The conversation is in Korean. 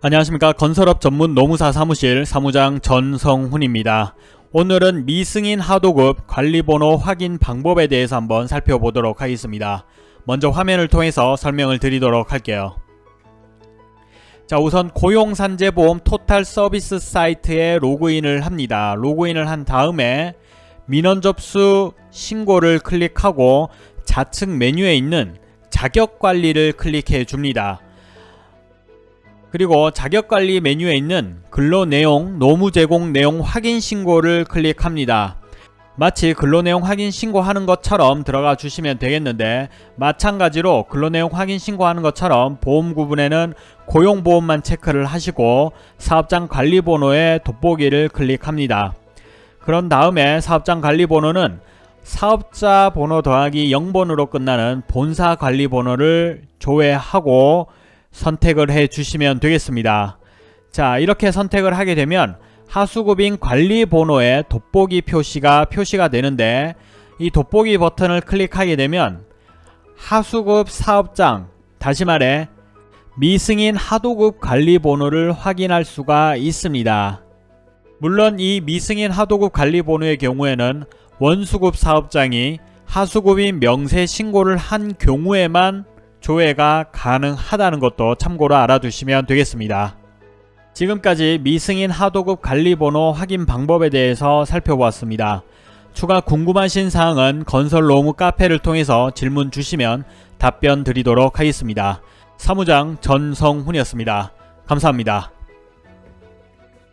안녕하십니까 건설업 전문 노무사 사무실 사무장 전성훈입니다. 오늘은 미승인 하도급 관리번호 확인 방법에 대해서 한번 살펴보도록 하겠습니다. 먼저 화면을 통해서 설명을 드리도록 할게요. 자 우선 고용산재보험 토탈 서비스 사이트에 로그인을 합니다. 로그인을 한 다음에 민원 접수 신고를 클릭하고 좌측 메뉴에 있는 자격관리를 클릭해 줍니다. 그리고 자격관리 메뉴에 있는 근로내용, 노무제공 내용 확인 신고를 클릭합니다. 마치 근로내용 확인 신고하는 것처럼 들어가 주시면 되겠는데 마찬가지로 근로내용 확인 신고하는 것처럼 보험 구분에는 고용보험만 체크를 하시고 사업장 관리번호에 돋보기를 클릭합니다. 그런 다음에 사업장 관리번호는 사업자 번호 더하기 0번으로 끝나는 본사 관리번호를 조회하고 선택을 해 주시면 되겠습니다. 자 이렇게 선택을 하게 되면 하수급인 관리 번호에 돋보기 표시가 표시가 되는데 이 돋보기 버튼을 클릭하게 되면 하수급 사업장 다시 말해 미승인 하도급 관리 번호를 확인할 수가 있습니다. 물론 이 미승인 하도급 관리 번호의 경우에는 원수급 사업장이 하수급인 명세 신고를 한 경우에만 조회가 가능하다는 것도 참고로 알아두시면 되겠습니다. 지금까지 미승인 하도급 관리번호 확인 방법에 대해서 살펴보았습니다. 추가 궁금하신 사항은 건설로무 카페를 통해서 질문 주시면 답변 드리도록 하겠습니다. 사무장 전성훈이었습니다. 감사합니다.